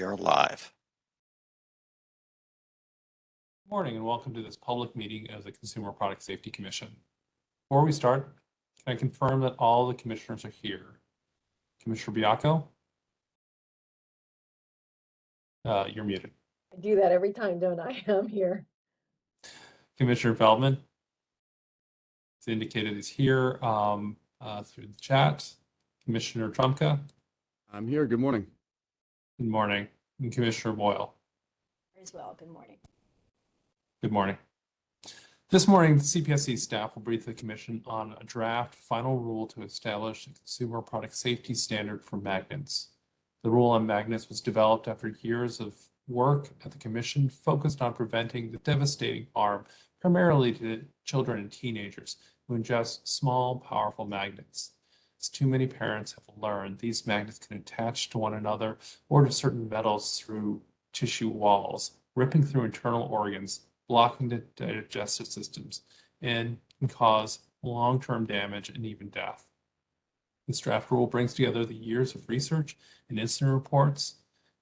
We are live. Good Morning and welcome to this public meeting of the Consumer Product Safety Commission. Before we start, can I confirm that all the commissioners are here? Commissioner Baiocco? Uh, you're muted. I do that every time, don't I? I'm here. Commissioner Feldman? It's indicated is here um, uh, through the chat. Commissioner Trumka? I'm here. Good morning. Good morning. And Commissioner Boyle? As well. Good morning. Good morning. This morning, the CPSC staff will brief the commission on a draft final rule to establish a consumer product safety standard for magnets. The rule on magnets was developed after years of work at the commission focused on preventing the devastating harm primarily to children and teenagers who ingest small, powerful magnets. As too many parents have learned, these magnets can attach to one another or to certain metals through tissue walls, ripping through internal organs, blocking the digestive systems, and can cause long-term damage and even death. This draft rule brings together the years of research and incident reports,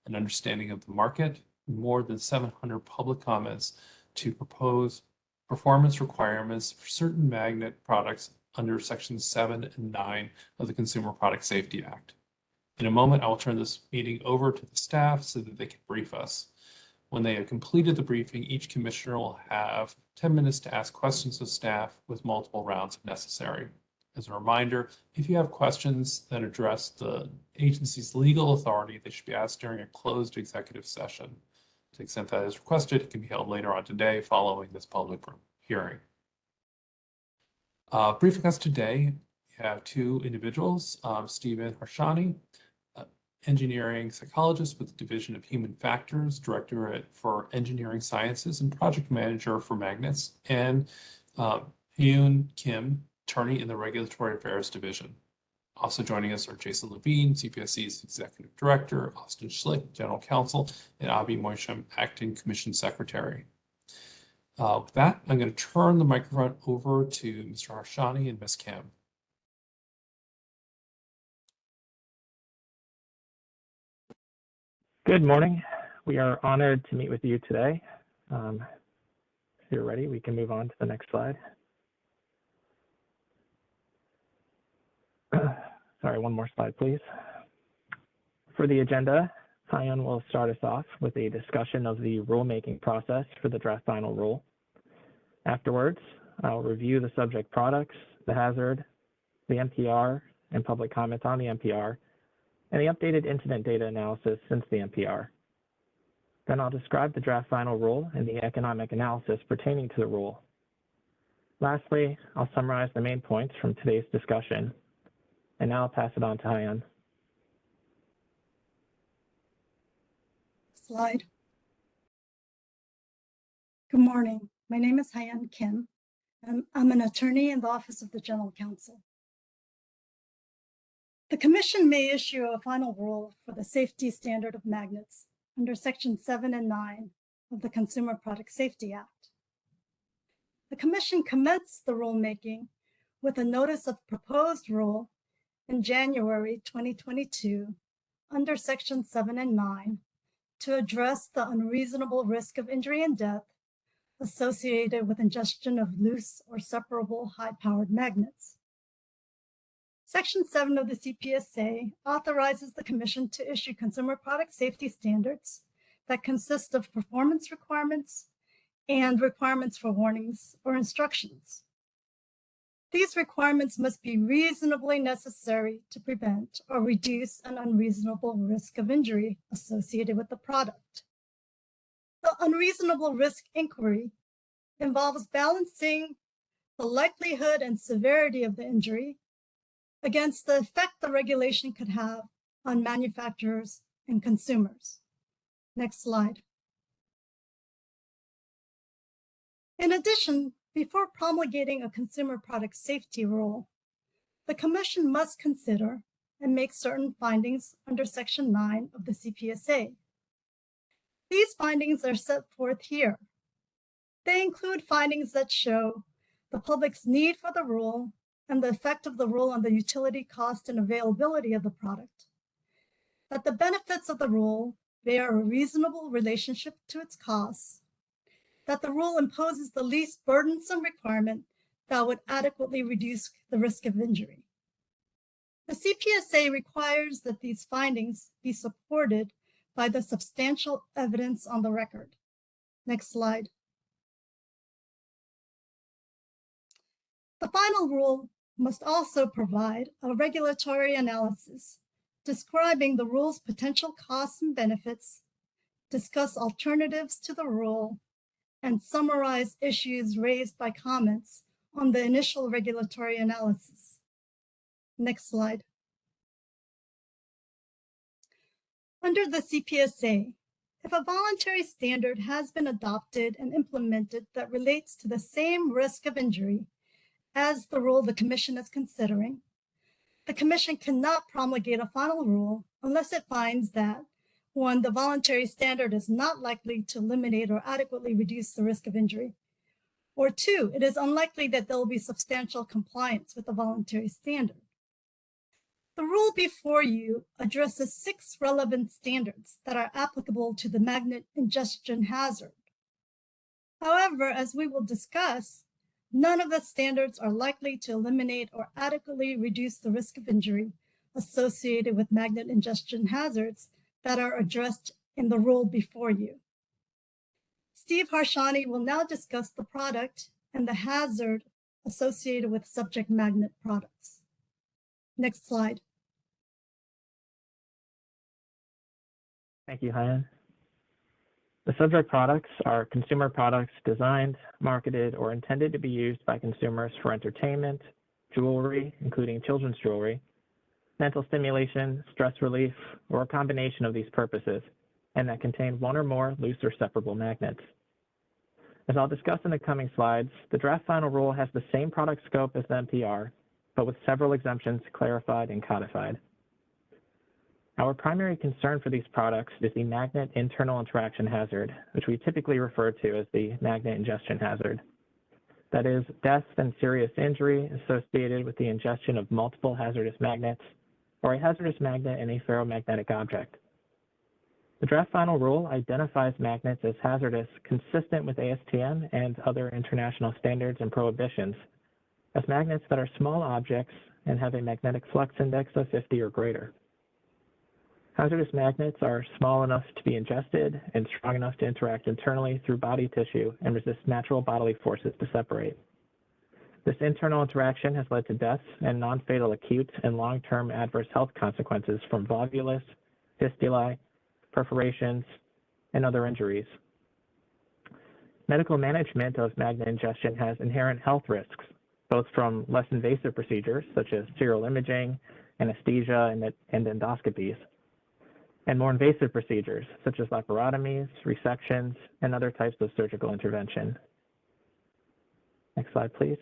an understanding of the market, more than 700 public comments to propose performance requirements for certain magnet products under Section 7 and 9 of the Consumer Product Safety Act. In a moment, I will turn this meeting over to the staff so that they can brief us. When they have completed the briefing, each commissioner will have 10 minutes to ask questions of staff with multiple rounds if necessary. As a reminder, if you have questions that address the agency's legal authority, they should be asked during a closed executive session. To the extent that is requested, it can be held later on today following this public hearing. Uh, briefing us today, we have two individuals, um, Stephen Harshani, uh, engineering psychologist with the Division of Human Factors, Directorate for Engineering Sciences, and project manager for Magnets, and uh, Hyun Kim, attorney in the Regulatory Affairs Division. Also joining us are Jason Levine, CPSC's Executive Director, Austin Schlick, General Counsel, and Avi Moisham, Acting Commission Secretary. Uh, with that, I'm going to turn the microphone over to Mr. Harshani and Ms. Kim. Good morning. We are honored to meet with you today. Um, if you're ready, we can move on to the next slide. Sorry, one more slide, please. For the agenda, Hyun will start us off with a discussion of the rulemaking process for the draft final rule. Afterwards, I'll review the subject products, the hazard, the NPR, and public comments on the NPR, and the updated incident data analysis since the NPR. Then I'll describe the draft final rule and the economic analysis pertaining to the rule. Lastly, I'll summarize the main points from today's discussion. And now I'll pass it on to Hyun. Slide. Good morning. My name is Hyun Kim. and I'm an attorney in the Office of the General Counsel. The Commission may issue a final rule for the safety standard of magnets under Section 7 and 9 of the Consumer Product Safety Act. The Commission commenced the rulemaking with a notice of proposed rule in January 2022 under Section 7 and 9 to address the unreasonable risk of injury and death associated with ingestion of loose or separable high-powered magnets. Section 7 of the CPSA authorizes the Commission to issue consumer product safety standards that consist of performance requirements and requirements for warnings or instructions. These requirements must be reasonably necessary to prevent or reduce an unreasonable risk of injury associated with the product. Unreasonable risk inquiry involves balancing the likelihood and severity of the injury against the effect the regulation could have on manufacturers and consumers. Next slide. In addition, before promulgating a consumer product safety rule, the Commission must consider and make certain findings under Section 9 of the CPSA. These findings are set forth here. They include findings that show the public's need for the rule and the effect of the rule on the utility cost and availability of the product, that the benefits of the rule bear a reasonable relationship to its costs, that the rule imposes the least burdensome requirement that would adequately reduce the risk of injury. The CPSA requires that these findings be supported by the substantial evidence on the record. Next slide. The final rule must also provide a regulatory analysis describing the rule's potential costs and benefits, discuss alternatives to the rule, and summarize issues raised by comments on the initial regulatory analysis. Next slide. Under the CPSA, if a voluntary standard has been adopted and implemented that relates to the same risk of injury as the rule the commission is considering, the commission cannot promulgate a final rule unless it finds that one, the voluntary standard is not likely to eliminate or adequately reduce the risk of injury, or two, it is unlikely that there will be substantial compliance with the voluntary standard. The rule before you addresses six relevant standards that are applicable to the magnet ingestion hazard. However, as we will discuss, none of the standards are likely to eliminate or adequately reduce the risk of injury associated with magnet ingestion hazards that are addressed in the rule before you. Steve Harshani will now discuss the product and the hazard associated with subject magnet products. Next slide. Thank you, Hyun. The subject products are consumer products designed, marketed, or intended to be used by consumers for entertainment, jewelry, including children's jewelry, mental stimulation, stress relief, or a combination of these purposes, and that contain one or more loose or separable magnets. As I'll discuss in the coming slides, the draft final rule has the same product scope as the NPR, but with several exemptions clarified and codified. Our primary concern for these products is the magnet internal interaction hazard, which we typically refer to as the magnet ingestion hazard. That is, death and serious injury associated with the ingestion of multiple hazardous magnets or a hazardous magnet in a ferromagnetic object. The draft final rule identifies magnets as hazardous consistent with ASTM and other international standards and prohibitions as magnets that are small objects and have a magnetic flux index of 50 or greater. Hazardous magnets are small enough to be ingested and strong enough to interact internally through body tissue and resist natural bodily forces to separate. This internal interaction has led to deaths and non-fatal acute and long-term adverse health consequences from volvulus, fistulae, perforations, and other injuries. Medical management of magnet ingestion has inherent health risks, both from less invasive procedures such as serial imaging, anesthesia, and, and endoscopies, and more invasive procedures such as laparotomies, resections, and other types of surgical intervention. Next slide, please.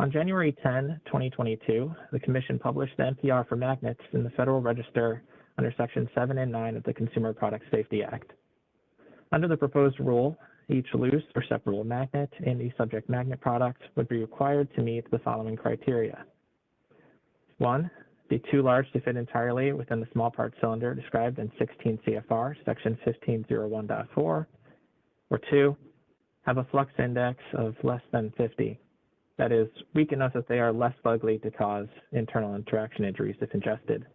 On January 10, 2022, the Commission published the NPR for magnets in the Federal Register under Section 7 and 9 of the Consumer Product Safety Act. Under the proposed rule, each loose or separable magnet in the subject magnet product would be required to meet the following criteria. One, be too large to fit entirely within the small part cylinder described in 16 CFR, section 1501.4, or two, have a flux index of less than 50. That is, weak enough that they are less likely to cause internal interaction injuries if ingested.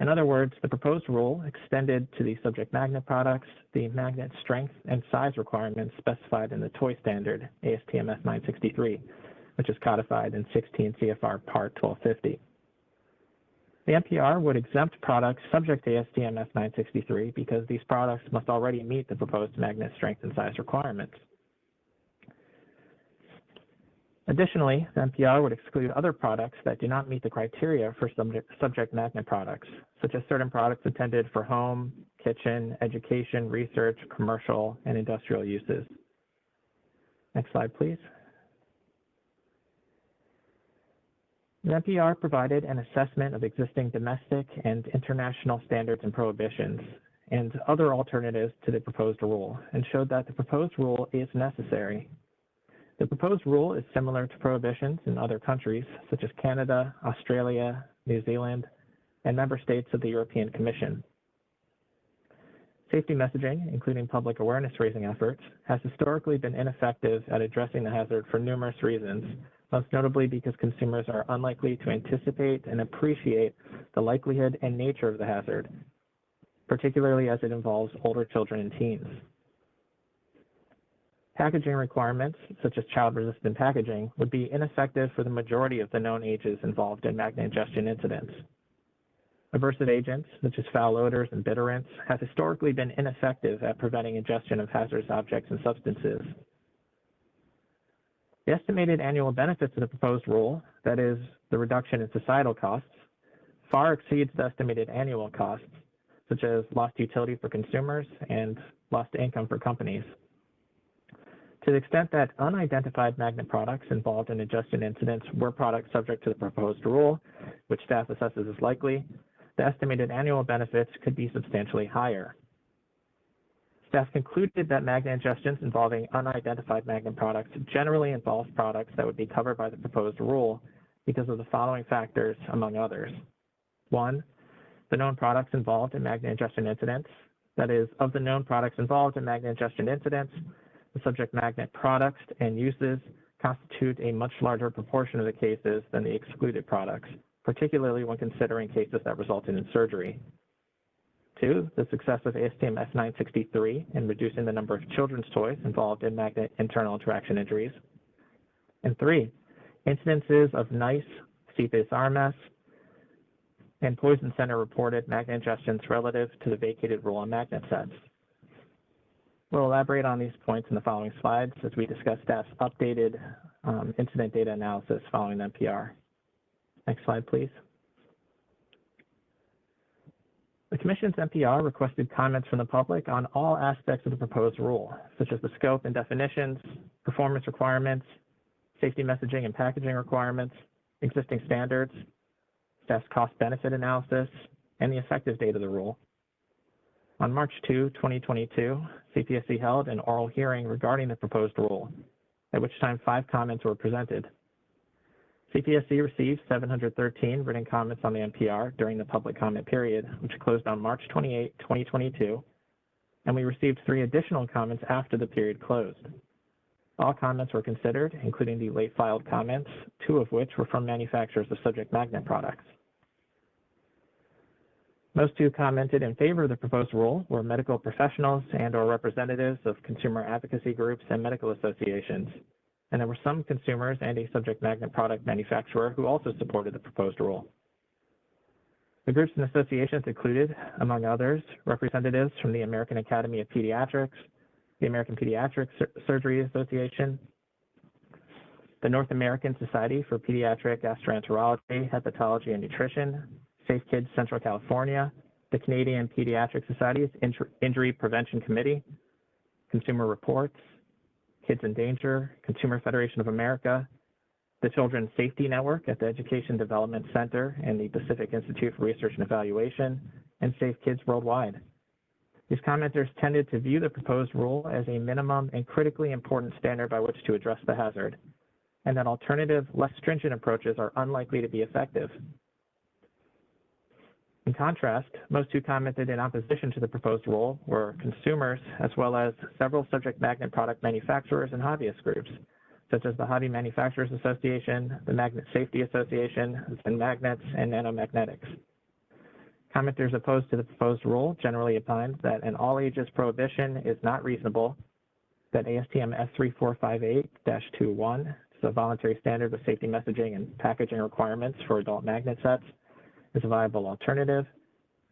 In other words, the proposed rule extended to the subject magnet products the magnet strength and size requirements specified in the toy standard ASTM F963, which is codified in 16 CFR Part 1250. The NPR would exempt products subject to ASTM F963 because these products must already meet the proposed magnet strength and size requirements. Additionally, the NPR would exclude other products that do not meet the criteria for subject, subject magnet products, such as certain products intended for home, kitchen, education, research, commercial, and industrial uses. Next slide, please. The NPR provided an assessment of existing domestic and international standards and prohibitions and other alternatives to the proposed rule and showed that the proposed rule is necessary. The proposed rule is similar to prohibitions in other countries such as Canada, Australia, New Zealand, and member states of the European Commission. Safety messaging, including public awareness raising efforts, has historically been ineffective at addressing the hazard for numerous reasons, most notably because consumers are unlikely to anticipate and appreciate the likelihood and nature of the hazard, particularly as it involves older children and teens. Packaging requirements, such as child-resistant packaging, would be ineffective for the majority of the known ages involved in magnet ingestion incidents. Aversive agents, such as foul odors and bitterants, have historically been ineffective at preventing ingestion of hazardous objects and substances. The estimated annual benefits of the proposed rule, that is, the reduction in societal costs, far exceeds the estimated annual costs, such as lost utility for consumers and lost income for companies. To the extent that unidentified magnet products involved in ingestion incidents were products subject to the proposed rule, which staff assesses as likely, the estimated annual benefits could be substantially higher. Staff concluded that magnet ingestions involving unidentified magnet products generally involve products that would be covered by the proposed rule because of the following factors, among others. One, the known products involved in magnet ingestion incidents. That is, of the known products involved in magnet ingestion incidents, the subject magnet products and uses constitute a much larger proportion of the cases than the excluded products, particularly when considering cases that resulted in surgery. Two, the success of ASTM F963 in reducing the number of children's toys involved in magnet internal interaction injuries. And three, incidences of NEISS, CPS RMS, and Poison Center reported magnet ingestions relative to the vacated rule on magnet sets. We'll elaborate on these points in the following slides as we discuss staff's updated um, incident data analysis following the NPR. Next slide, please. The Commission's NPR requested comments from the public on all aspects of the proposed rule, such as the scope and definitions, performance requirements, safety messaging and packaging requirements, existing standards, staff's cost-benefit analysis, and the effective date of the rule. On March 2, 2022, CPSC held an oral hearing regarding the proposed rule, at which time five comments were presented. CPSC received 713 written comments on the NPR during the public comment period, which closed on March 28, 2022, and we received three additional comments after the period closed. All comments were considered, including the late filed comments, two of which were from manufacturers of subject magnet products. Most who commented in favor of the proposed rule were medical professionals and or representatives of consumer advocacy groups and medical associations. And there were some consumers and a subject magnet product manufacturer who also supported the proposed rule. The groups and associations included, among others, representatives from the American Academy of Pediatrics, the American Pediatric Sur Surgery Association, the North American Society for Pediatric Gastroenterology, Hepatology, and Nutrition, Safe Kids Central California, the Canadian Pediatric Society's Injury Prevention Committee, Consumer Reports, Kids in Danger, Consumer Federation of America, the Children's Safety Network at the Education Development Center and the Pacific Institute for Research and Evaluation, and Safe Kids Worldwide. These commenters tended to view the proposed rule as a minimum and critically important standard by which to address the hazard, and that alternative, less stringent approaches are unlikely to be effective. In contrast, most who commented in opposition to the proposed rule were consumers, as well as several subject magnet product manufacturers and hobbyist groups, such as the Hobby Manufacturers Association, the Magnet Safety Association, and Magnets and Nanomagnetics. Commenters opposed to the proposed rule generally opined that an all ages prohibition is not reasonable, that ASTM F3458-21 is a voluntary standard with safety messaging and packaging requirements for adult magnet sets, is a viable alternative,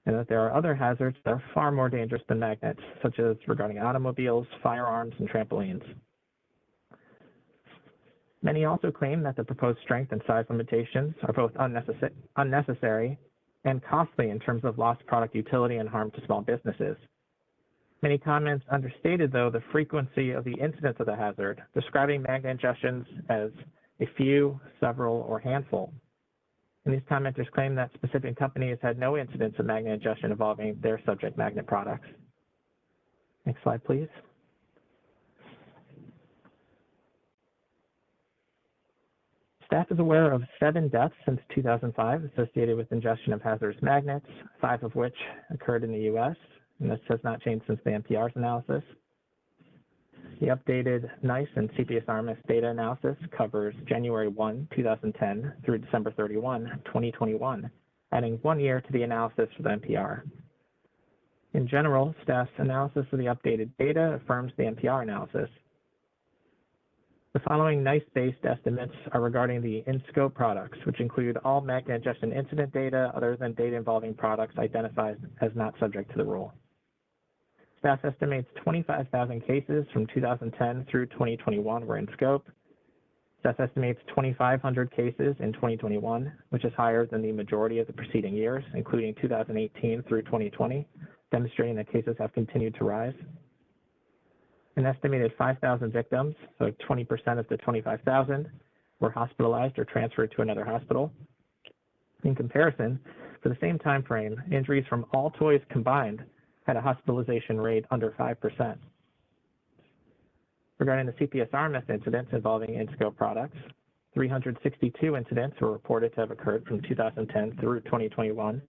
and that there are other hazards that are far more dangerous than magnets, such as regarding automobiles, firearms, and trampolines. Many also claim that the proposed strength and size limitations are both unnecessary, unnecessary and costly in terms of lost product utility and harm to small businesses. Many comments understated, though, the frequency of the incidence of the hazard, describing magnet ingestions as a few, several, or handful. And these commenters claim that specific companies had no incidents of magnet ingestion involving their subject magnet products. Next slide, please. Staff is aware of seven deaths since 2005 associated with ingestion of hazardous magnets, five of which occurred in the US, and this has not changed since the NPR's analysis. The updated NEISS and CPS RMS data analysis covers January 1, 2010 through December 31, 2021, adding one year to the analysis for the NPR. In general, staff's analysis of the updated data affirms the NPR analysis. The following NEISS-based estimates are regarding the in-scope products, which include all magnet ingestion incident data other than data involving products identified as not subject to the rule. Staff estimates 25,000 cases from 2010 through 2021 were in scope. Staff estimates 2,500 cases in 2021, which is higher than the majority of the preceding years, including 2018 through 2020, demonstrating that cases have continued to rise. An estimated 5,000 victims, so 20% of the 25,000, were hospitalized or transferred to another hospital. In comparison, for the same time frame, injuries from all toys combined had a hospitalization rate under 5%. Regarding the CPS RMS incidents involving in-scope products, 362 incidents were reported to have occurred from 2010 through 2021,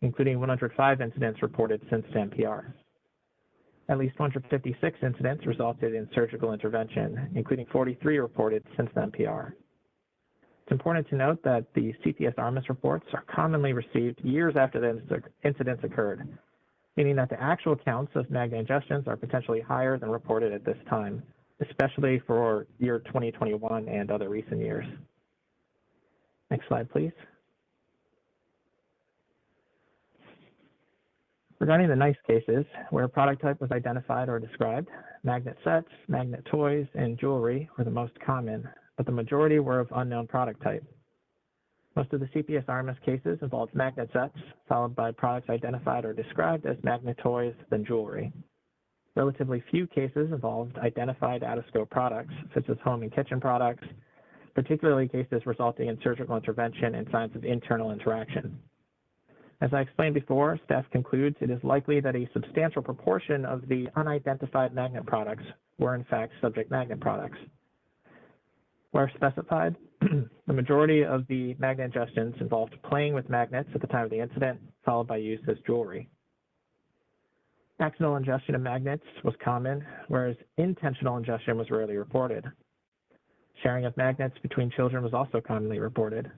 including 105 incidents reported since NPR. At least 156 incidents resulted in surgical intervention, including 43 reported since the NPR. It's important to note that the CPS RMS reports are commonly received years after the incidents occurred, meaning that the actual counts of magnet ingestions are potentially higher than reported at this time, especially for year 2021 and other recent years. Next slide, please. Regarding the NEISS cases, where a product type was identified or described, magnet sets, magnet toys, and jewelry were the most common, but the majority were of unknown product type. Most of the CPS RMS cases involved magnet sets, followed by products identified or described as magnet toys, then jewelry. Relatively few cases involved identified out-of-scope products, such as home and kitchen products, particularly cases resulting in surgical intervention and signs of internal interaction. As I explained before, staff concludes it is likely that a substantial proportion of the unidentified magnet products were in fact subject magnet products. Where specified, the majority of the magnet ingestions involved playing with magnets at the time of the incident, followed by use as jewelry. Accidental ingestion of magnets was common, whereas intentional ingestion was rarely reported. Sharing of magnets between children was also commonly reported.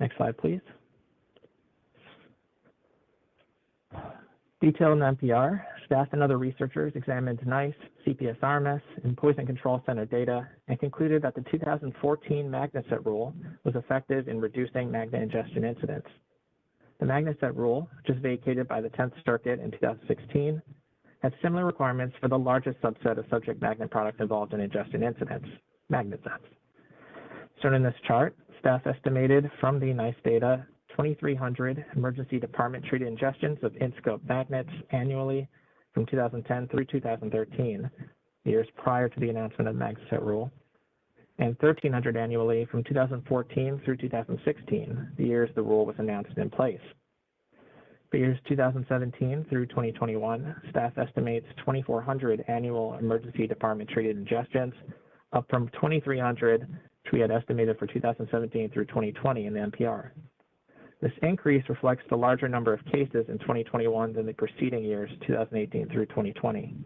Next slide, please. Detailed in NPR, staff and other researchers examined NEISS, CPS RMS, and Poison Control Center data and concluded that the 2014 magnet set rule was effective in reducing magnet ingestion incidents. The magnet set rule, which was vacated by the 10th Circuit in 2016, had similar requirements for the largest subset of subject magnet products involved in ingestion incidents, magnet sets. Shown in this chart, staff estimated from the NEISS data 2,300 emergency department treated ingestions of in-scope magnets annually from 2010 through 2013, years prior to the announcement of magnet set rule, and 1,300 annually from 2014 through 2016, the years the rule was announced in place. For years 2017 through 2021, staff estimates 2,400 annual emergency department treated ingestions, up from 2,300, which we had estimated for 2017 through 2020 in the NPR. This increase reflects the larger number of cases in 2021 than the preceding years, 2018 through 2020.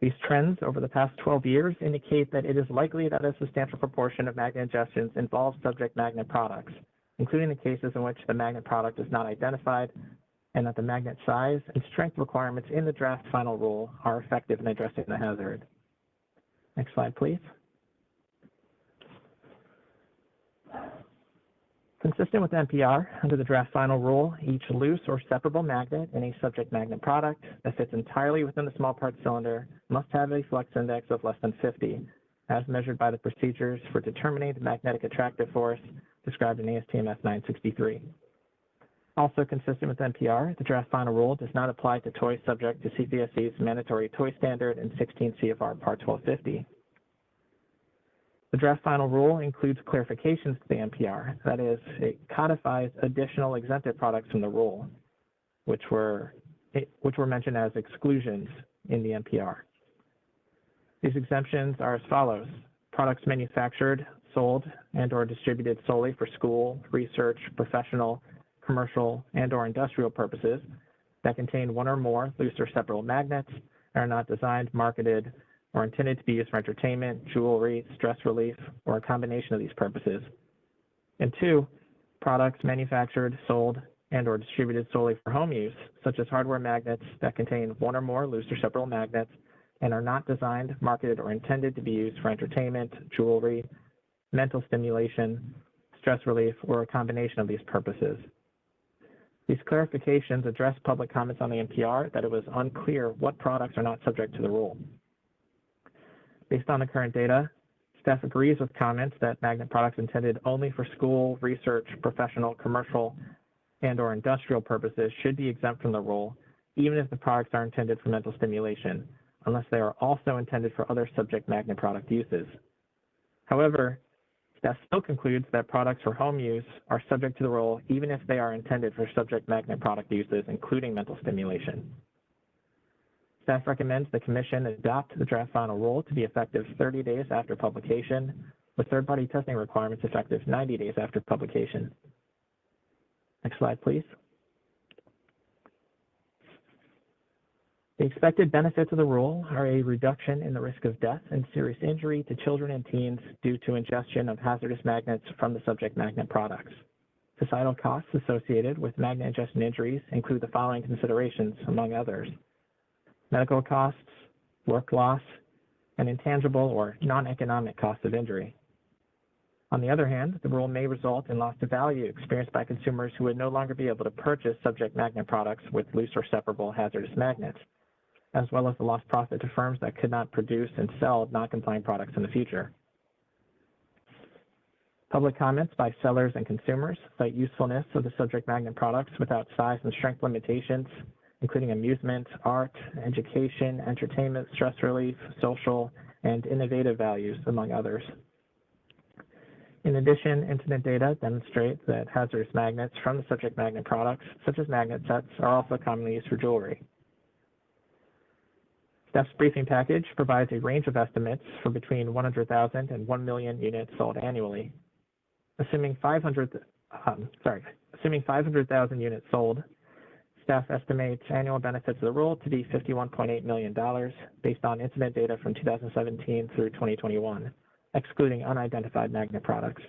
These trends over the past 12 years indicate that it is likely that a substantial proportion of magnet ingestions involve subject magnet products, including the cases in which the magnet product is not identified and that the magnet size and strength requirements in the draft final rule are effective in addressing the hazard. Next slide, please. Consistent with NPR, under the draft final rule, each loose or separable magnet in a subject magnet product that fits entirely within the small part cylinder must have a flux index of less than 50, as measured by the procedures for determining the magnetic attractive force described in ASTM F963. Also consistent with NPR, the draft final rule does not apply to toys subject to CPSC's mandatory toy standard in 16 CFR Part 1250. The draft final rule includes clarifications to the NPR. That is, it codifies additional exempted products from the rule, which were, which were mentioned as exclusions in the NPR. These exemptions are as follows. products manufactured, sold, and/or distributed solely for school, research, professional, commercial, and/or industrial purposes that contain one or more loose or separable magnets and are not designed, marketed, or intended to be used for entertainment, jewelry, stress relief, or a combination of these purposes. And two, products manufactured, sold, and/or distributed solely for home use, such as hardware magnets that contain one or more loose or magnets and are not designed, marketed, or intended to be used for entertainment, jewelry, mental stimulation, stress relief, or a combination of these purposes. These clarifications address public comments on the NPR that it was unclear what products are not subject to the rule. Based on the current data, staff agrees with comments that magnet products intended only for school, research, professional, commercial, and or industrial purposes should be exempt from the rule, even if the products are intended for mental stimulation, unless they are also intended for other subject magnet product uses. However, staff still concludes that products for home use are subject to the rule even if they are intended for subject magnet product uses, including mental stimulation. Staff recommends the commission adopt the draft final rule to be effective 30 days after publication, with third-party testing requirements effective 90 days after publication. Next slide, please. The expected benefits of the rule are a reduction in the risk of death and serious injury to children and teens due to ingestion of hazardous magnets from the subject magnet products. Societal costs associated with magnet ingestion injuries include the following considerations, among others. Medical costs, work loss, and intangible or non-economic costs of injury. On the other hand, the rule may result in loss of value experienced by consumers who would no longer be able to purchase subject magnet products with loose or separable hazardous magnets, as well as the lost profit to firms that could not produce and sell non-compliant products in the future. Public comments by sellers and consumers cite usefulness of the subject magnet products without size and strength limitations, including amusement, art, education, entertainment, stress relief, social, and innovative values, among others. In addition, incident data demonstrate that hazardous magnets from the subject magnet products, such as magnet sets, are also commonly used for jewelry. Staff's briefing package provides a range of estimates for between 100,000 and 1 million units sold annually. Assuming 500, um, sorry, assuming 500,000 units sold, staff estimates annual benefits of the rule to be $51.8 million based on incident data from 2017 through 2021, excluding unidentified magnet products.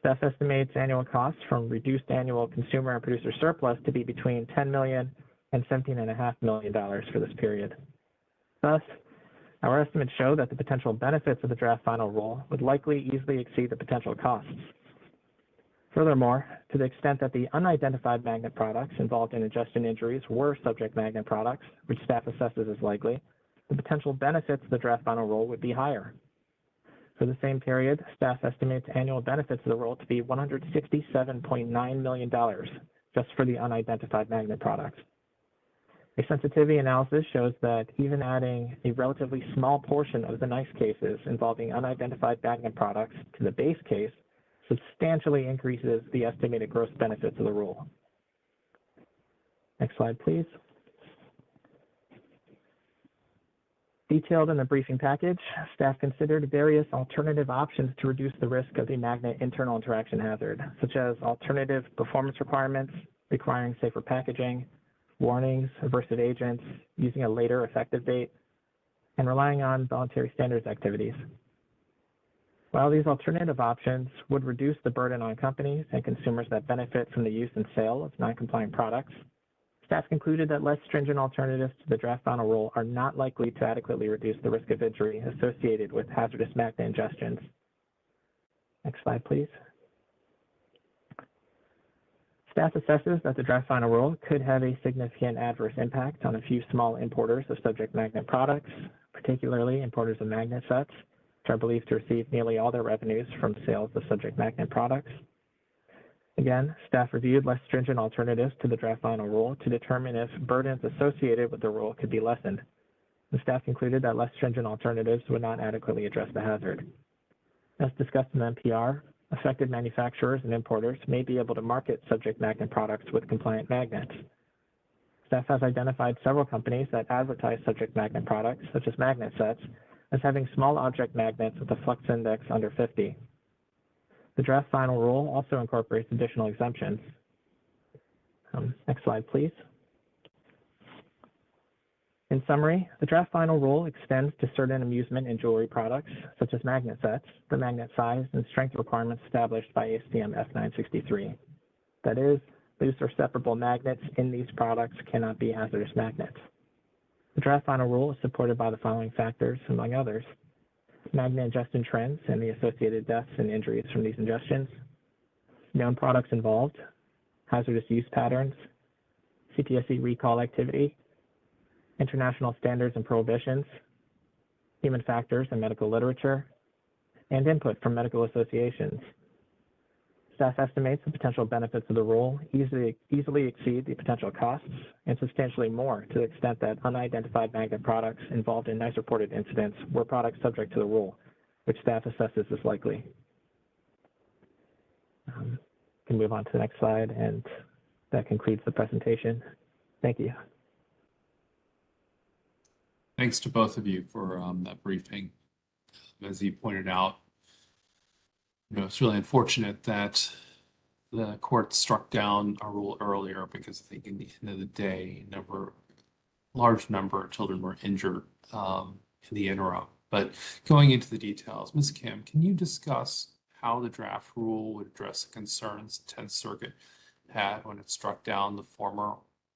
Staff estimates annual costs from reduced annual consumer and producer surplus to be between $10 million and $17.5 million for this period. Thus, our estimates show that the potential benefits of the draft final rule would likely easily exceed the potential costs. Furthermore, to the extent that the unidentified magnet products involved in ingestion injuries were subject magnet products, which staff assesses as likely, the potential benefits of the draft final rule would be higher. For the same period, staff estimates annual benefits of the rule to be $167.9 million just for the unidentified magnet products. A sensitivity analysis shows that even adding a relatively small portion of the NEISS cases involving unidentified magnet products to the base case substantially increases the estimated gross benefits of the rule. Next slide, please. Detailed in the briefing package, staff considered various alternative options to reduce the risk of the magnet internal interaction hazard, such as alternative performance requirements requiring safer packaging, warnings, aversive agents, using a later effective date, and relying on voluntary standards activities. While these alternative options would reduce the burden on companies and consumers that benefit from the use and sale of non-compliant products, staff concluded that less stringent alternatives to the draft final rule are not likely to adequately reduce the risk of injury associated with hazardous magnet ingestions. Next slide, please. Staff assesses that the draft final rule could have a significant adverse impact on a few small importers of subject magnet products, particularly importers of magnet sets, which are believed to receive nearly all their revenues from sales of subject magnet products. Again, staff reviewed less stringent alternatives to the draft final rule to determine if burdens associated with the rule could be lessened. The staff concluded that less stringent alternatives would not adequately address the hazard. As discussed in the NPR, affected manufacturers and importers may be able to market subject magnet products with compliant magnets. Staff has identified several companies that advertise subject magnet products, such as magnet sets, as having small object magnets with a flux index under 50. The draft final rule also incorporates additional exemptions. Um, next slide, please. In summary, the draft final rule extends to certain amusement and jewelry products, such as magnet sets, the magnet size and strength requirements established by ASTM F963. That is, loose or separable magnets in these products cannot be hazardous magnets. The draft final rule is supported by the following factors, among others. Magna ingestion trends and the associated deaths and injuries from these ingestions, known products involved, hazardous use patterns, CPSC recall activity, international standards and prohibitions, human factors and medical literature, and input from medical associations. Staff estimates the potential benefits of the rule easily, easily exceed the potential costs and substantially more to the extent that unidentified magnet products involved in NEISS reported incidents were products subject to the rule, which staff assesses as likely. Um, can move on to the next slide, and that concludes the presentation. Thank you. Thanks to both of you for um, that briefing. As you pointed out, you know, it's really unfortunate that the court struck down a rule earlier because I think in the end of the day, number, large number of children were injured um, in the interim. But going into the details, Ms. Kim, can you discuss how the draft rule would address the concerns the 10th Circuit had when it struck down the former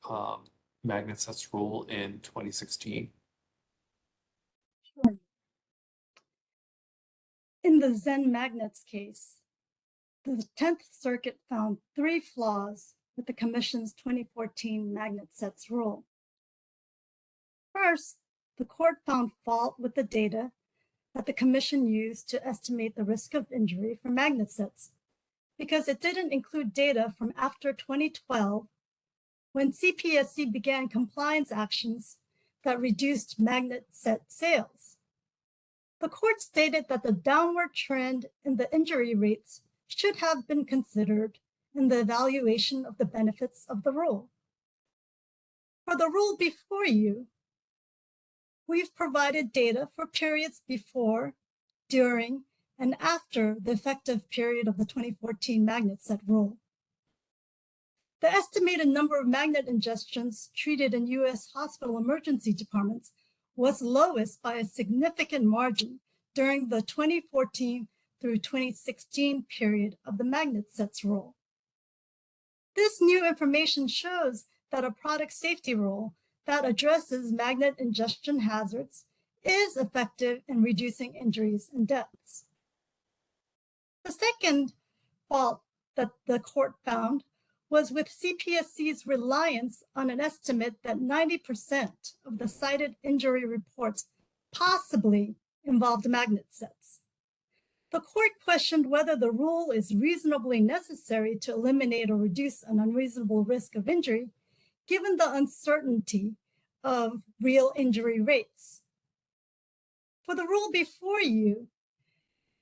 um, magnet sets rule in 2016? In the Zen Magnets case, the 10th Circuit found three flaws with the Commission's 2014 magnet sets rule. First, the court found fault with the data that the Commission used to estimate the risk of injury for magnet sets because it didn't include data from after 2012 when CPSC began compliance actions that reduced magnet set sales. The court stated that the downward trend in the injury rates should have been considered in the evaluation of the benefits of the rule. For the rule before you, we've provided data for periods before, during, and after the effective period of the 2014 magnet set rule. The estimated number of magnet ingestions treated in US hospital emergency departments was lowest by a significant margin during the 2014 through 2016 period of the magnet sets rule. This new information shows that a product safety rule that addresses magnet ingestion hazards is effective in reducing injuries and deaths. The second fault that the court found was with CPSC's reliance on an estimate that 90% of the cited injury reports possibly involved magnet sets. The court questioned whether the rule is reasonably necessary to eliminate or reduce an unreasonable risk of injury, given the uncertainty of real injury rates. For the rule before you,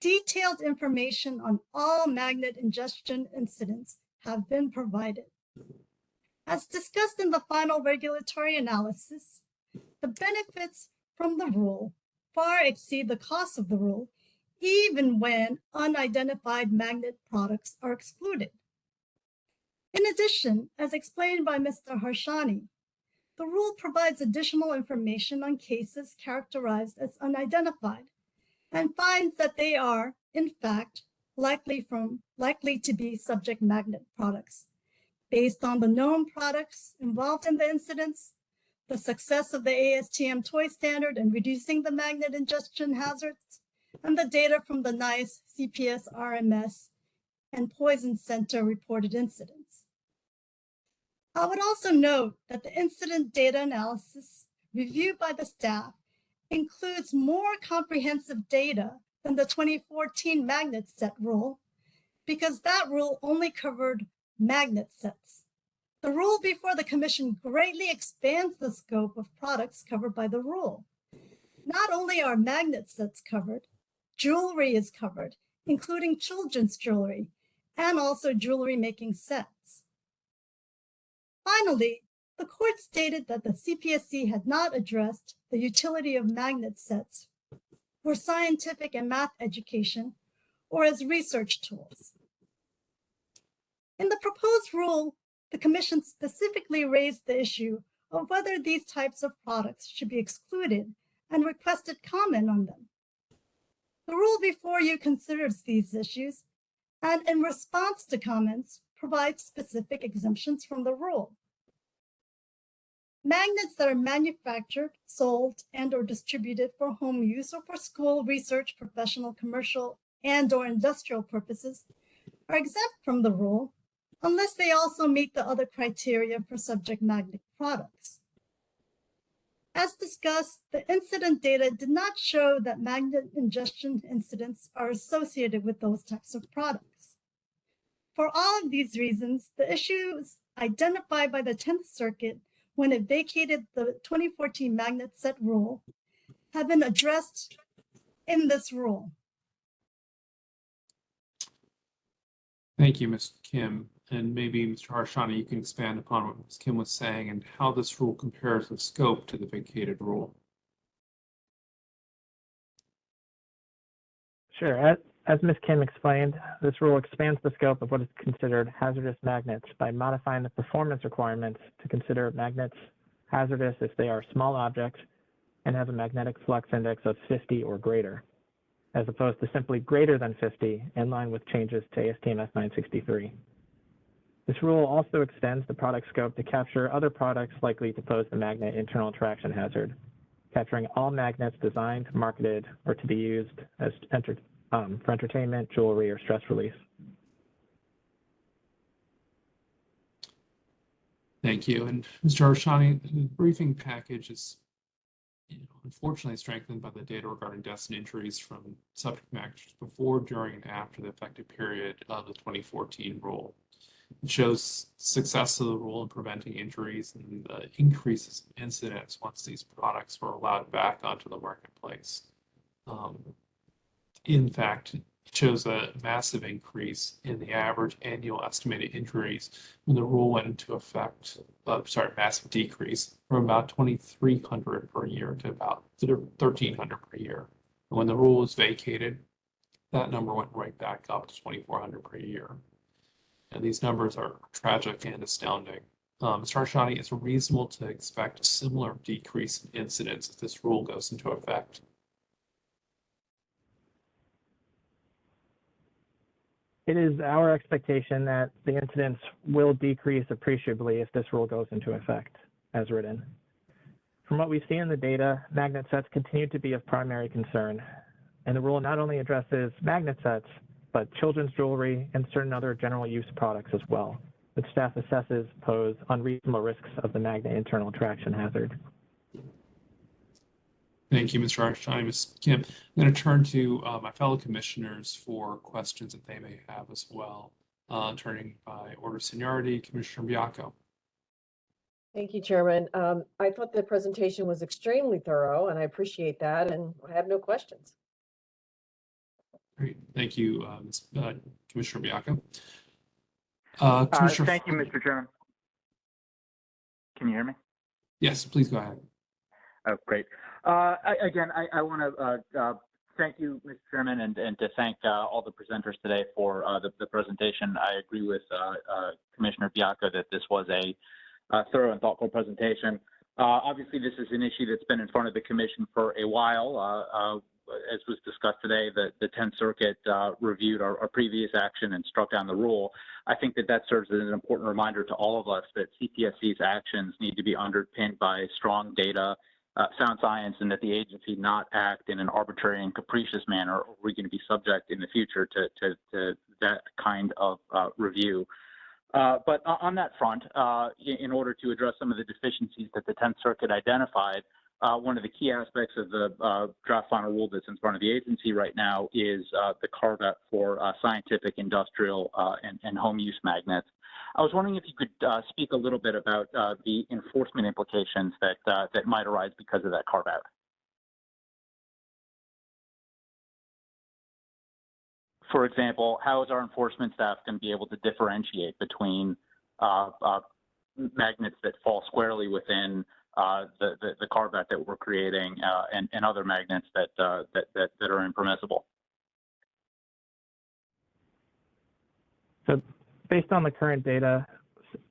detailed information on all magnet ingestion incidents have been provided. As discussed in the final regulatory analysis, the benefits from the rule far exceed the cost of the rule, even when unidentified magnet products are excluded. In addition, as explained by Mr. Harshani, the rule provides additional information on cases characterized as unidentified and finds that they are, in fact, likely from likely to be subject magnet products. Based on the known products involved in the incidents, the success of the ASTM toy standard in reducing the magnet ingestion hazards, and the data from the NEISS, CPS, RMS, and Poison Center reported incidents. I would also note that the incident data analysis reviewed by the staff includes more comprehensive data than the 2014 magnet set rule because that rule only covered magnet sets. The rule before the commission greatly expands the scope of products covered by the rule. Not only are magnet sets covered, jewelry is covered, including children's jewelry, and also jewelry making sets. Finally, the court stated that the CPSC had not addressed the utility of magnet sets for scientific and math education, or as research tools. In the proposed rule, the Commission specifically raised the issue of whether these types of products should be excluded and requested comment on them. The rule before you considers these issues and in response to comments provides specific exemptions from the rule. Magnets that are manufactured, sold, and or distributed for home use or for school, research, professional, commercial, and or industrial purposes are exempt from the rule unless they also meet the other criteria for subject magnet products. As discussed, the incident data did not show that magnet ingestion incidents are associated with those types of products. For all of these reasons, the issues identified by the 10th Circuit when it vacated the 2014 magnet set rule have been addressed in this rule. Thank you, Ms. Kim. And maybe Mr. Harshani, you can expand upon what Ms. Kim was saying and how this rule compares in scope to the vacated rule. Sure. As, Ms. Kim explained, this rule expands the scope of what is considered hazardous magnets by modifying the performance requirements to consider magnets hazardous if they are small objects and have a magnetic flux index of 50 or greater, as opposed to simply greater than 50 in line with changes to ASTM F963. This rule also extends the product scope to capture other products likely to pose the magnet internal attraction hazard, capturing all magnets designed, marketed, or to be used as enter, um, for entertainment, jewelry, or stress relief. Thank you. And Mr. Harshani, the briefing package is you know, unfortunately strengthened by the data regarding deaths and injuries from subject matters before, during, and after the effective period of the 2014 rule. It shows success of the rule in preventing injuries and the increases in incidents once these products were allowed back onto the marketplace. Um, in fact, shows a massive increase in the average annual estimated injuries when the rule went into effect. Uh, sorry, massive decrease from about 2,300 per year to about 1,300 per year. And when the rule was vacated, that number went right back up to 2,400 per year. And these numbers are tragic and astounding. Um, Mr. Harshani, is it reasonable to expect a similar decrease in incidents if this rule goes into effect? It is our expectation that the incidents will decrease appreciably if this rule goes into effect as written. From what we see in the data, magnet sets continue to be of primary concern, and the rule not only addresses magnet sets, but children's jewelry and certain other general use products as well, which staff assesses pose unreasonable risks of the magnet internal attraction hazard. Thank you, Mr. Harshani. Ms. Kim, I'm going to turn to uh, my fellow commissioners for questions that they may have as well. Uh, turning by order of seniority, Commissioner Baiocco. Thank you, Chairman. Um, I thought the presentation was extremely thorough and I appreciate that and I have no questions. Great, thank you, uh, Ms. uh, Commissioner Baiocco. Uh, Uh, Commissioner. Thank you, Mr. Chairman. Can you hear me? Yes, please go ahead. Oh, great. Uh, I- Again, I I want to thank you, Mr. Chairman, and and to thank uh, all the presenters today for uh, the the presentation. I agree with uh, uh, Commissioner Baiocco that this was a uh, thorough and thoughtful presentation. Uh, Obviously, this is an issue that's been in front of the commission for a while. Uh, uh, As was discussed today, the the 10th Circuit uh, reviewed our our previous action and struck down the rule. I think that that serves as an important reminder to all of us that CPSC's actions need to be underpinned by strong data, uh, sound science and that the agency not act in an arbitrary and capricious manner, or we're going to be subject in the future to, to, to that kind of uh, review. Uh, but on that front, uh, in, order to address some of the deficiencies that the 10th Circuit identified, uh, one of the key aspects of the uh, draft final rule that's in front of the agency right now is the carve out for scientific, industrial, and, and home use magnets. I was wondering if you could uh, speak a little bit about uh, the enforcement implications that uh, that might arise because of that carve out. For example, how is our enforcement staff going to be able to differentiate between uh, uh, magnets that fall squarely within uh, the, the, the carve-out that we're creating, uh, and, and other magnets that, uh, that, that, that are impermissible. So based on the current data,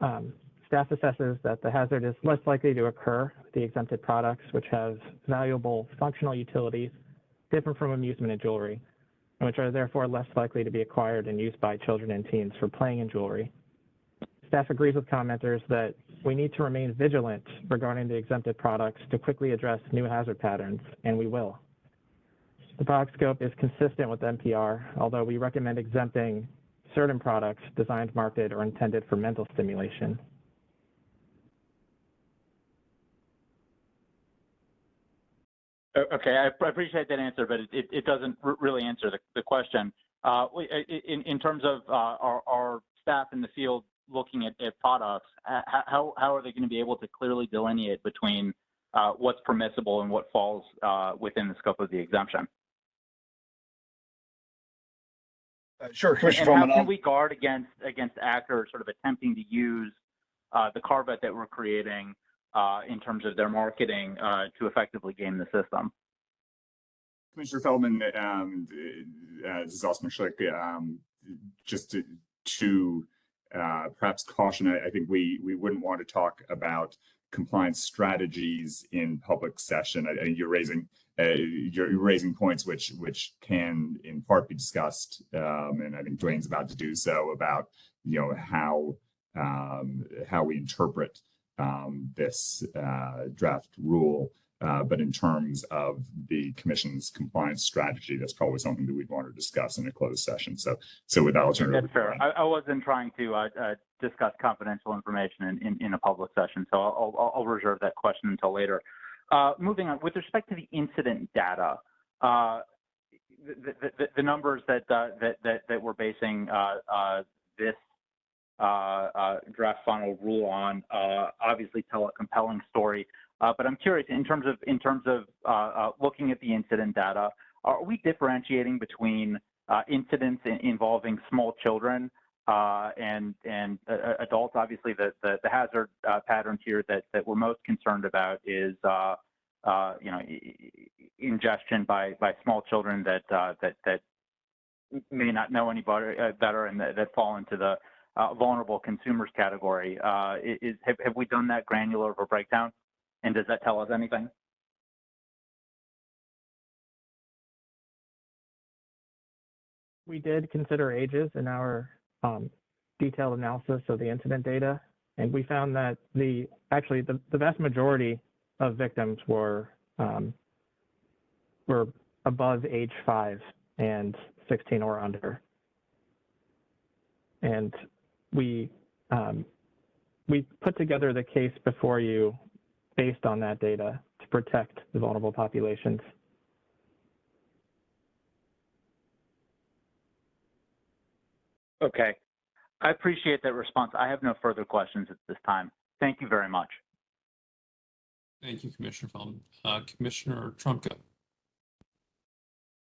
um, staff assesses that the hazard is less likely to occur with the exempted products, which have valuable functional utilities different from amusement and jewelry, and which are therefore less likely to be acquired and used by children and teens for playing in jewelry. Staff agrees with commenters that we need to remain vigilant regarding the exempted products to quickly address new hazard patterns, and we will. The product scope is consistent with NPR, although we recommend exempting certain products designed, marketed, or intended for mental stimulation. Okay, I appreciate that answer, but it, it, doesn't really answer the, the question. Uh, i- in, in terms of, uh, our, our staff in the field looking at, at products, how, how are they going to be able to clearly delineate between, uh, what's permissible and what falls, uh, within the scope of the exemption? Uh, Sure, And Commissioner how Feldman, can we guard against, against actors sort of attempting to use, uh, the carve-out that we're creating, uh, in terms of their marketing, uh, to effectively game the system? Commissioner Feldman, um, uh, this is Austin Schlick, um, just to, to, uh, perhaps caution, I, I think we, we wouldn't want to talk about compliance strategies in public session. I, I think you're raising, uh, you're raising points which, which can in part be discussed. Um, and I think Dwayne's about to do so about, you know, how, um, how we interpret, um, this, uh, draft rule. Uh, but in terms of the commission's compliance strategy, that's probably something that we'd want to discuss in a closed session. So, so with that, I'll turn it over. Fair. I, I wasn't trying to uh, uh, discuss confidential information in, in, in a public session, so I'll, I'll, I'll reserve that question until later. Uh, moving on, with respect to the incident data, uh, the, numbers that, uh, that, that, that we're basing uh, uh, this uh, draft final rule on obviously tell a compelling story. But I'm curious in terms of in terms of looking at the incident data, are we differentiating between incidents in, involving small children uh, and and uh, adults? Obviously, the the, the hazard uh, patterns here that that we're most concerned about is uh, uh, you know ingestion by by small children that uh, that that may not know any better, uh, and that, that fall into the uh, vulnerable consumers category. Uh, is have, have we done that granular of a breakdown? And does that tell us anything? We did consider ages in our um, detailed analysis of the incident data, and we found that the actually the, the vast majority of victims were um, were above age five and 16 or under, and we um, we put together the case before you based on that data to protect the vulnerable populations. Okay. I appreciate that response. I have no further questions at this time. Thank you very much. Thank you, Commissioner Feldman. Uh, Commissioner Trumka.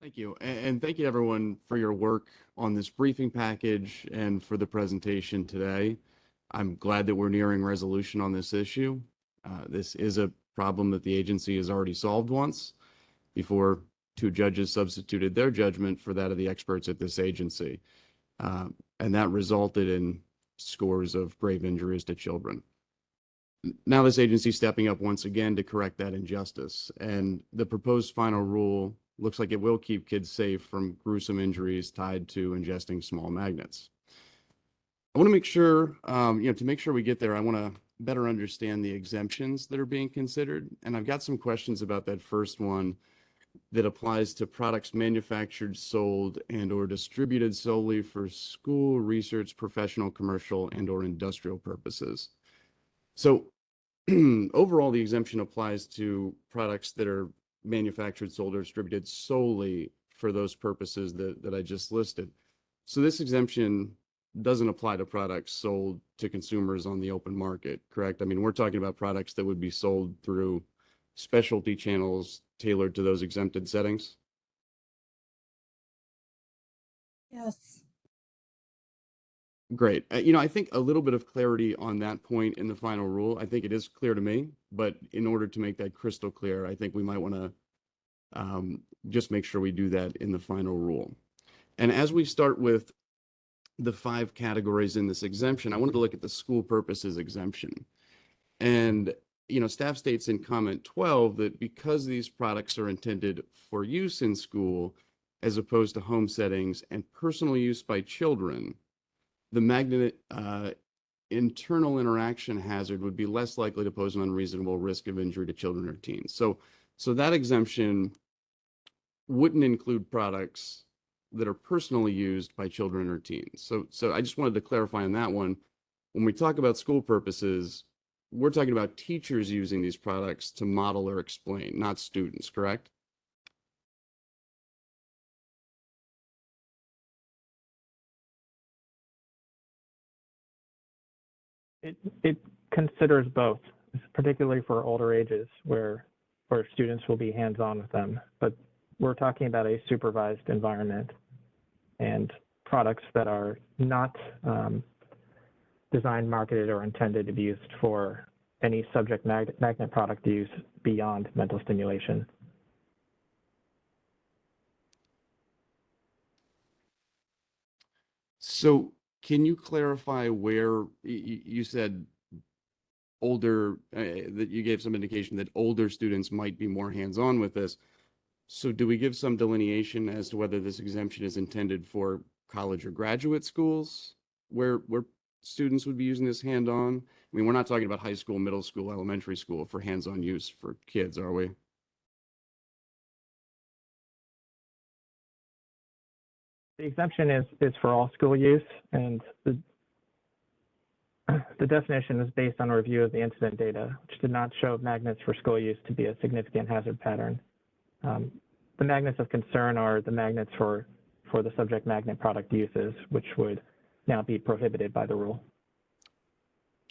Thank you. And, thank you everyone for your work on this briefing package and for the presentation today. I'm glad that we're nearing resolution on this issue. Uh, this is a problem that the agency has already solved once before two judges substituted their judgment for that of the experts at this agency. Uh, and that resulted in scores of grave injuries to children. Now this agency stepping up once again to correct that injustice. And the proposed final rule looks like it will keep kids safe from gruesome injuries tied to ingesting small magnets. I want to make sure, um, you know, to make sure we get there, I want to better understand the exemptions that are being considered. And I've got some questions about that first one that applies to products manufactured, sold, and or distributed solely for school, research, professional, commercial, and or industrial purposes. So overall, the exemption applies to products that are manufactured, sold, or distributed solely for those purposes that, that I just listed. So this exemption doesn't apply to products sold to consumers on the open market, correct? I mean, we're talking about products that would be sold through specialty channels tailored to those exempted settings. Yes. Great. Uh, you know, I think a little bit of clarity on that point in the final rule. I think it is clear to me, but in order to make that crystal clear, I think we might want to um, just make sure we do that in the final rule. And as we start with the five categories in this exemption, I wanted to look at the school purposes exemption. And, you know, staff states in comment 12 that because these products are intended for use in school as opposed to home settings and personal use by children, the magnet uh, internal interaction hazard would be less likely to pose an unreasonable risk of injury to children or teens. So, so that exemption wouldn't include products that are personally used by children or teens. So, so I just wanted to clarify on that one. When we talk about school purposes, we're talking about teachers using these products to model or explain, not students, correct? It, it considers both, particularly for older ages where, where students will be hands-on with them. But we're talking about a supervised environment and products that are not um, designed, marketed, or intended to be used for any subject mag- magnet product use beyond mental stimulation. So can you clarify where you said older, uh, that you gave some indication that older students might be more hands-on with this? So do we give some delineation as to whether this exemption is intended for college or graduate schools where, where students would be using this hand-on? I mean, we're not talking about high school, middle school, elementary school for hands-on use for kids, are we? The exemption is, is for all school use and the, the definition is based on a review of the incident data, which did not show magnets for school use to be a significant hazard pattern. Um, the magnets of concern are the magnets for, for the subject magnet product uses, which would now be prohibited by the rule.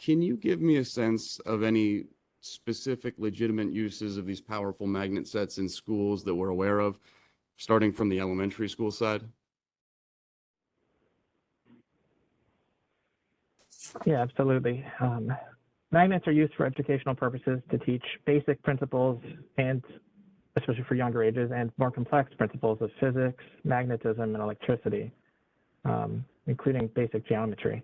Can you give me a sense of any specific legitimate uses of these powerful magnet sets in schools that we're aware of, starting from the elementary school side? Yeah, absolutely. Um, magnets are used for educational purposes to teach basic principles and especially for younger ages and more complex principles of physics, magnetism, and electricity, um, including basic geometry.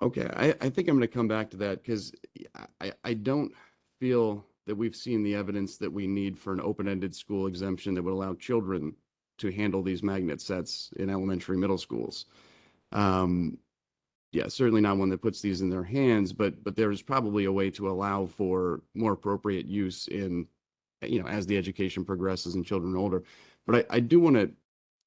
Okay, I, I think I'm going to come back to that because I, I don't feel that we've seen the evidence that we need for an open-ended school exemption that would allow children to handle these magnet sets in elementary, middle schools. Um, yeah, certainly not one that puts these in their hands, but but there's probably a way to allow for more appropriate use in, you know, as the education progresses and children are older. But I, I do want to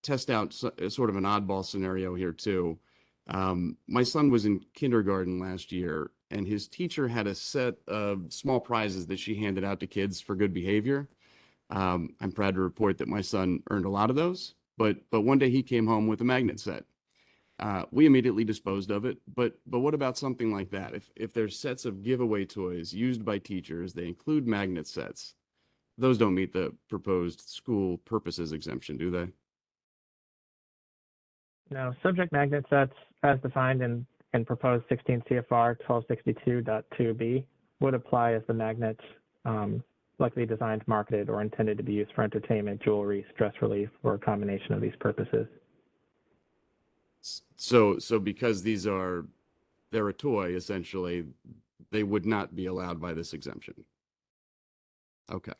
test out so, sort of an oddball scenario here too. Um, my son was in kindergarten last year, and his teacher had a set of small prizes that she handed out to kids for good behavior. Um, I'm proud to report that my son earned a lot of those, but but one day he came home with a magnet set. Uh, we immediately disposed of it, but but what about something like that? If if there's sets of giveaway toys used by teachers, they include magnet sets. Those don't meet the proposed school purposes exemption, do they? Now, subject magnet sets, as defined in, in proposed 16 CFR 1262.2b, would apply as the magnets um, likely designed, marketed, or intended to be used for entertainment, jewelry, stress relief, or a combination of these purposes. So so because these are they're a toy essentially, they would not be allowed by this exemption. Okay.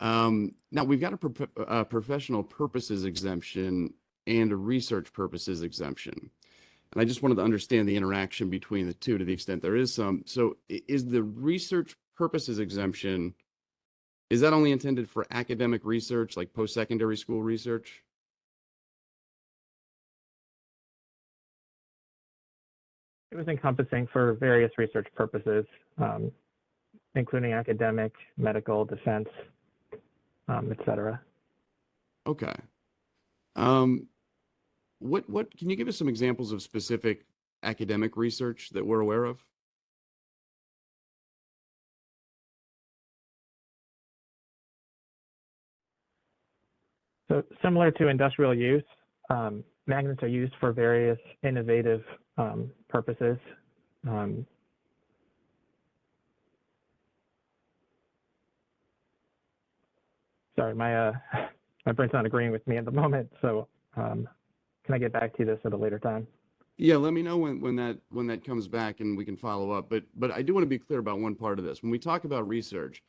Um, now we've got a, a professional purposes exemption and a research purposes exemption. And I just wanted to understand the interaction between the two to the extent there is some. So is the research purposes exemption, is that only intended for academic research, like post-secondary school research? It was encompassing for various research purposes, um, including academic, medical, defense, um, et cetera. Okay. Um, what what can you give us some examples of specific academic research that we're aware of? So similar to industrial use, um, magnets are used for various innovative um, purposes. Um, sorry, my uh, my brain's not agreeing with me at the moment. So um, can I get back to this at a later time? Yeah, let me know when, when that, when that comes back and we can follow up. But, but I do want to be clear about one part of this. When we talk about research,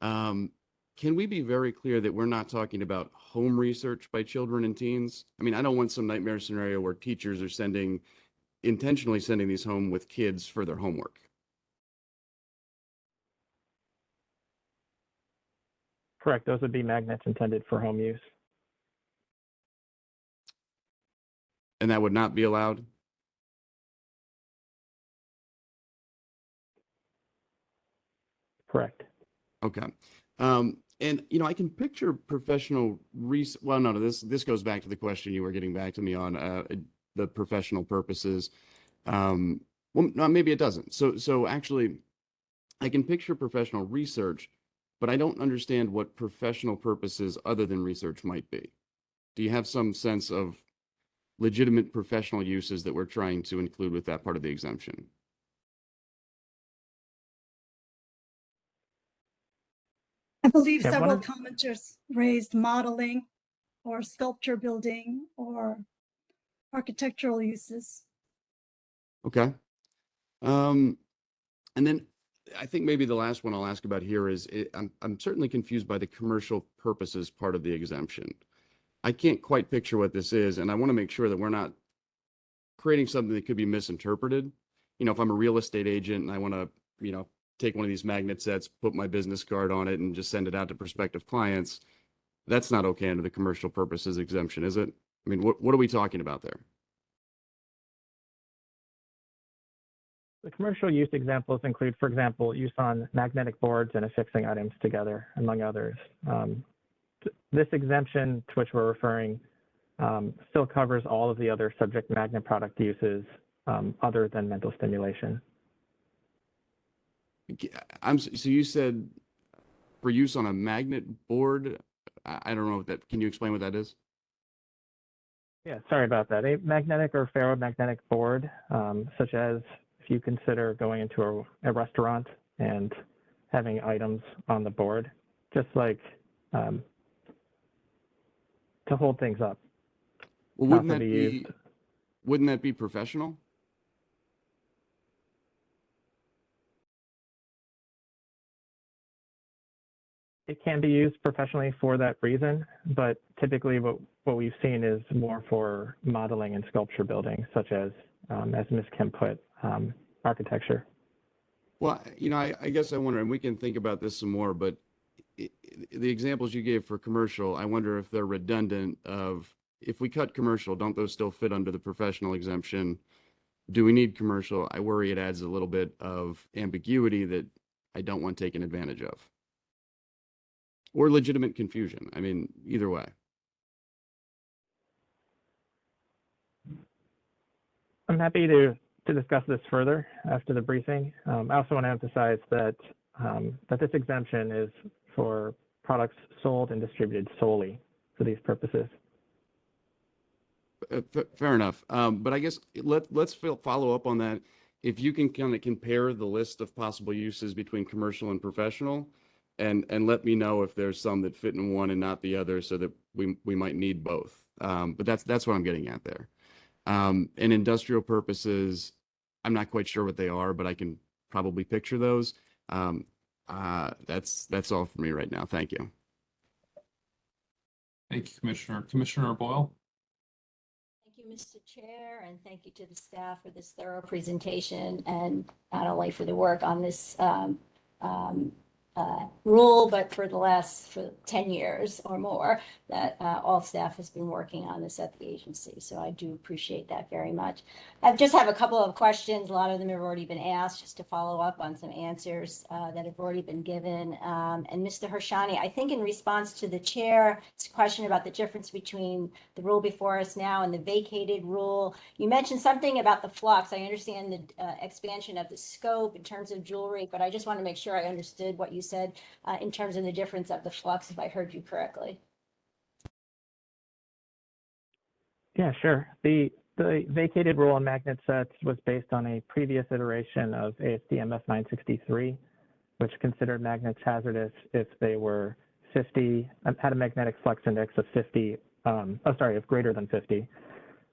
um, can we be very clear that we're not talking about home research by children and teens? I mean, I don't want some nightmare scenario where teachers are sending, intentionally sending these home with kids for their homework. Correct. Those would be magnets intended for home use. And that would not be allowed? Correct. Okay. Um, and you know, I can picture professional res, well, no, no, this, this goes back to the question you were getting back to me on, uh, the professional purposes. Um, well, no, maybe it doesn't. So, so actually, I can picture professional research, but I don't understand what professional purposes other than research might be. Do you have some sense of legitimate professional uses that we're trying to include with that part of the exemption? Believe Yeah, several commenters raised modeling or sculpture building or architectural uses. Okay. Um, and then I think maybe the last one I'll ask about here is it, I'm, I'm certainly confused by the commercial purposes part of the exemption. I can't quite picture what this is, and I want to make sure that we're not creating something that could be misinterpreted. You know, if I'm a real estate agent and I want to, you know, take one of these magnet sets, put my business card on it and just send it out to prospective clients, that's not okay under the commercial purposes exemption, is it? I mean, what, what are we talking about there? The commercial use examples include, for example, use on magnetic boards and affixing items together, among others. Um, th- this exemption to which we're referring um, still covers all of the other subject magnet product uses um, other than mental stimulation. I'm, so you said for use on a magnet board? I, don't know if that, can you explain what that is? Yeah, sorry about that. A magnetic or ferromagnetic board, um, such as if you consider going into a, a restaurant and having items on the board, just like um, to hold things up. Well, wouldn't that be be, used. wouldn't that be professional? It can be used professionally for that reason, but typically what, what we've seen is more for modeling and sculpture building, such as, um, as Ms. Kim put, um, architecture. Well, you know, I, I guess I wonder, and we can think about this some more, but i- i- the examples you gave for commercial, I wonder if they're redundant of, if we cut commercial, don't those still fit under the professional exemption? Do we need commercial? I worry it adds a little bit of ambiguity that I don't want taken advantage of. Or legitimate confusion. I mean, either way. I'm happy to, to discuss this further after the briefing. Um, I also want to emphasize that, um, that this exemption is for products sold and distributed solely for these purposes. Uh, Fair enough. Um, but I guess let, let's follow up on that. If you can kind of compare the list of possible uses between commercial and professional and, and let me know if there's some that fit in one and not the other so that we, we might need both. Um, but that's, that's what I'm getting at there. Um, and industrial purposes, I'm not quite sure what they are, but I can probably picture those. Um, uh, that's, that's all for me right now. Thank you. Thank you, Commissioner. Commissioner Boyle? Thank you, Mr. Chair, and thank you to the staff for this thorough presentation and not only for the work on this um, um, uh, rule, but for the last for 10 years or more that uh, all staff has been working on this at the agency. So I do appreciate that very much. I just have a couple of questions. A lot of them have already been asked, just to follow up on some answers uh, that have already been given. Um, And Mr. Hershani, I think in response to the chair's question about the difference between the rule before us now and the vacated rule. You mentioned something about the flux. I understand the uh, expansion of the scope in terms of jewelry, but I just want to make sure I understood what you said uh, in terms of the difference of the flux, if I heard you correctly. Yeah, sure. The the vacated rule on magnet sets was based on a previous iteration of ASTM F963, which considered magnets hazardous if they were 50, um, had a magnetic flux index of 50, um, oh, sorry, of greater than 50,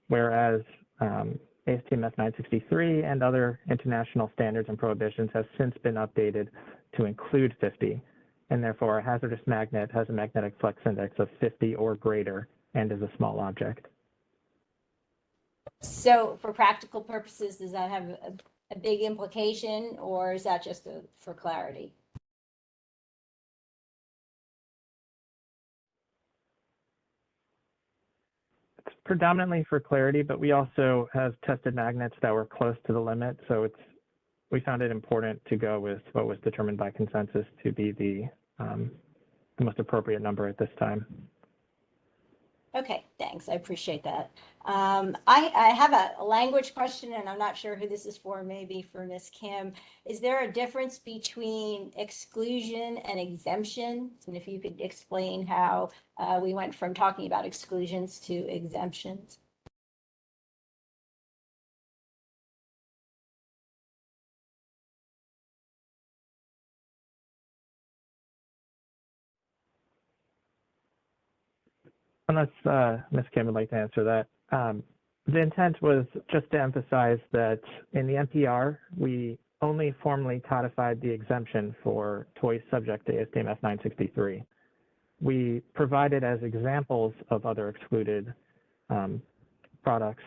whereas um, ASTM F963 and other international standards and prohibitions have since been updated to include 50, and therefore a hazardous magnet has a magnetic flux index of 50 or greater and is a small object. So for practical purposes, does that have a, a big implication or is that just a- for clarity? Predominantly for clarity, but we also have tested magnets that were close to the limit. So it's we found it important to go with what was determined by consensus to be the um, the most appropriate number at this time. Okay, thanks. I appreciate that. Um, I, I have a, language question and I'm not sure who this is for, maybe for Ms. Kim. Is there a difference between exclusion and exemption? And if you could explain how, uh, we went from talking about exclusions to exemptions? Unless uh, Ms. Kim would like to answer that. Um, the intent was just to emphasize that in the NPR, we only formally codified the exemption for toys subject to ASTM F963. We provided as examples of other excluded um, products,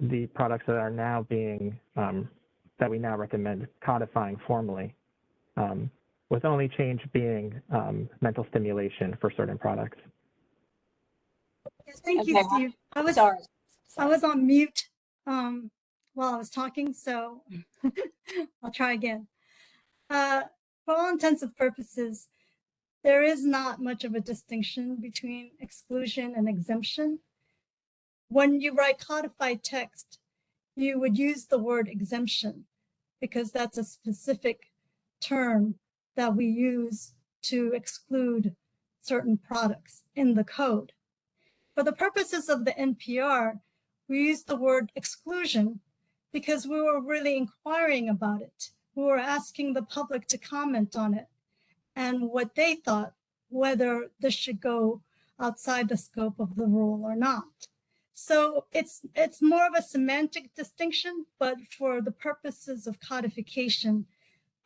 the products that are now being, um, that we now recommend codifying formally, um, with only change being um, mental stimulation for certain products. Thank you, Steve. I was, Sorry. I was on mute um, while I was talking, so I'll try again. Uh, For all intents and purposes, there is not much of a distinction between exclusion and exemption. When you write codified text, you would use the word exemption because that's a specific term that we use to exclude certain products in the code. For the purposes of the NPR, we used the word exclusion because we were really inquiring about it. We were asking the public to comment on it and what they thought, whether this should go outside the scope of the rule or not. So it's it's more of a semantic distinction, but for the purposes of codification,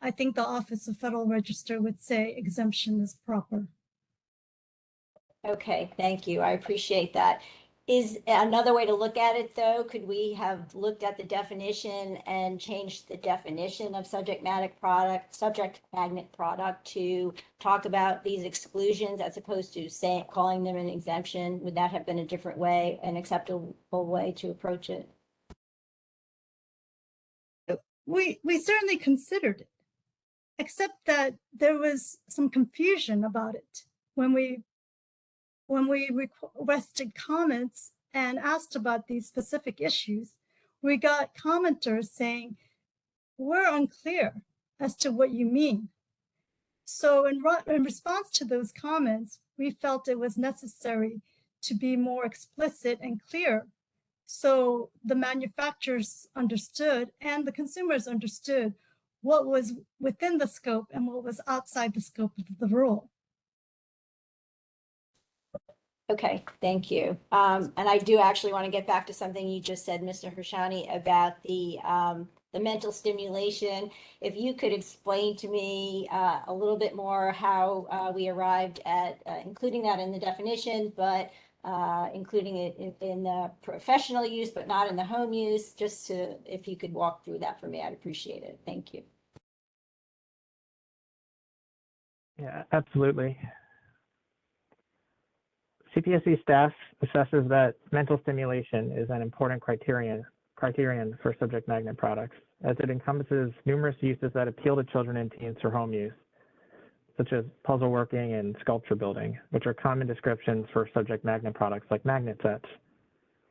I think the Office of Federal Register would say exemption is proper. Okay, thank you. I appreciate that. Is another way to look at it, though, could we have looked at the definition and changed the definition of subject matter product, subject magnet product to talk about these exclusions as opposed to saying, calling them an exemption? Would that have been a different way, an acceptable way to approach it? We we certainly considered it, except that there was some confusion about it when we when we requested comments and asked about these specific issues. We got commenters saying, "We're unclear as to what you mean." So in, in response to those comments, we felt it was necessary to be more explicit and clear so the manufacturers understood and the consumers understood what was within the scope and what was outside the scope of the rule. Okay, thank you. Um, and I do actually want to get back to something you just said, Mr. Hershani, about the, um, the mental stimulation. If you could explain to me, uh, a little bit more how, uh, we arrived at, uh, including that in the definition, but, uh, including it in, in the professional use, but not in the home use, just to, if you could walk through that for me, I'd appreciate it. Thank you. Yeah, absolutely. CPSC staff assesses that mental stimulation is an important criterion criterion for subject magnet products, as it encompasses numerous uses that appeal to children and teens for home use, such as puzzle working and sculpture building, which are common descriptions for subject magnet products like magnet sets.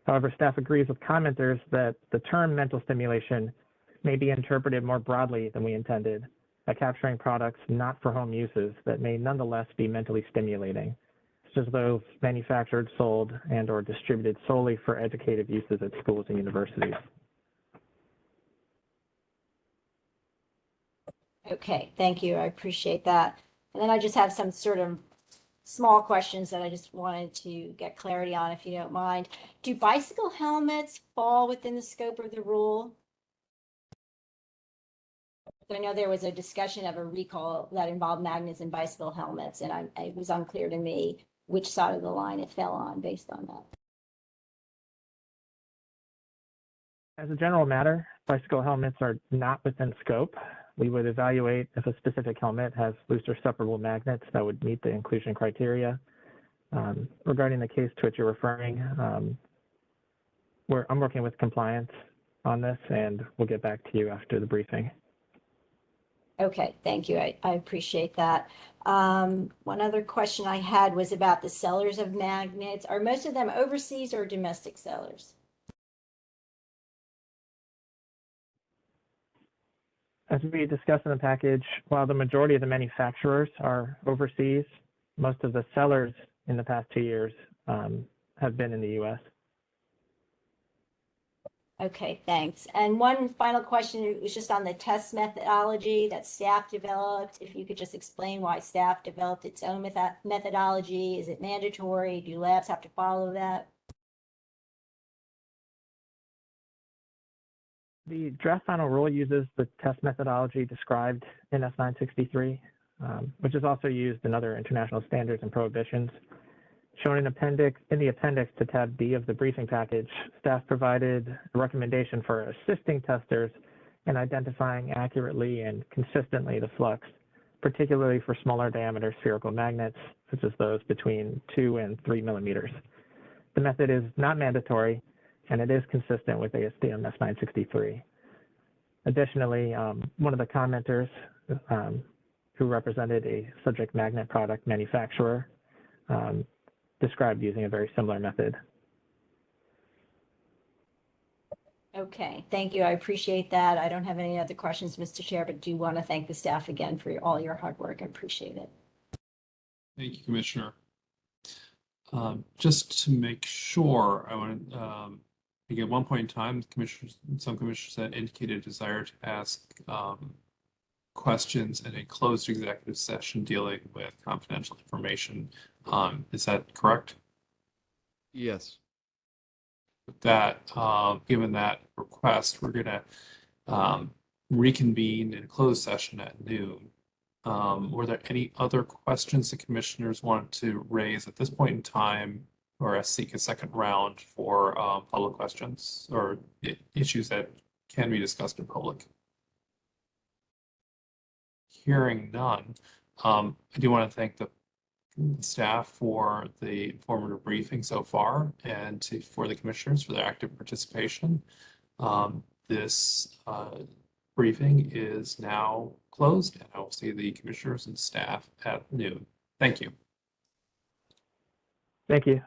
However, staff agrees with commenters that the term mental stimulation may be interpreted more broadly than we intended, by capturing products not for home uses that may nonetheless be mentally stimulating as those manufactured, sold, and or distributed solely for educative uses at schools and universities. Okay, thank you. I appreciate that. And then I just have some sort of small questions that I just wanted to get clarity on, if you don't mind. Do bicycle helmets fall within the scope of the rule? I know there was a discussion of a recall that involved magnets in bicycle helmets, and I, it was unclear to me which side of the line it fell on based on that. As a general matter, bicycle helmets are not within scope. We would evaluate if a specific helmet has loose or separable magnets that would meet the inclusion criteria. Um, regarding the case to which you're referring, um, we're, I'm working with compliance on this and we'll get back to you after the briefing. Okay, thank you. I, I appreciate that. Um, one other question I had was about the sellers of magnets. Are most of them overseas or domestic sellers? As we discussed in the package, while the majority of the manufacturers are overseas, most of the sellers in the past two years um, have been in the US. Okay, thanks. And one final question was just on the test methodology that staff developed. If you could just explain why staff developed its own method methodology. Is it mandatory? Do labs have to follow that? The draft final rule uses the test methodology described in F963, um, which is also used in other international standards and prohibitions. Shown in appendix in the appendix to tab B of the briefing package, staff provided a recommendation for assisting testers in identifying accurately and consistently the flux, particularly for smaller diameter spherical magnets, such as those between two and three millimeters. The method is not mandatory, and it is consistent with ASTM F963. Additionally, um, one of the commenters um, who represented a subject magnet product manufacturer um, described using a very similar method. Okay, thank you. I appreciate that. I don't have any other questions, Mr. Chair, but do want to thank the staff again for all your hard work. I appreciate it. Thank you, Commissioner. Um, just to make sure, I want to, um, I think at one point in time, commissioners, some commissioners had indicated a desire to ask, um, questions in a closed executive session dealing with confidential information. Um, is that correct? Yes. With that, uh, given that request, we're gonna, um, reconvene in closed session at noon. Um, were there any other questions the commissioners want to raise at this point in time or seek a second round for, um, public questions or issues that can be discussed in public? Hearing none, um, I do want to thank the staff for the informative briefing so far and to, for the commissioners for their active participation. Um, this, uh, briefing is now closed and I will see the commissioners and staff at noon. Thank you. Thank you.